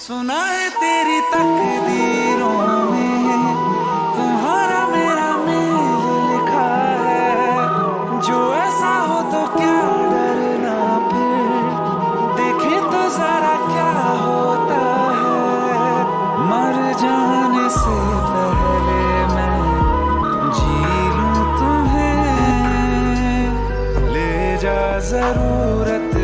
सुना है तेरी तकदीरों में, तुम्हारा मेरा मेल लिखा है। जो ऐसा हो तो क्या डरना फिर? देखे तो जरा क्या होता है? मर जाने से पहले मैं जी लूँ तुम्हें। ले जा ज़रूरत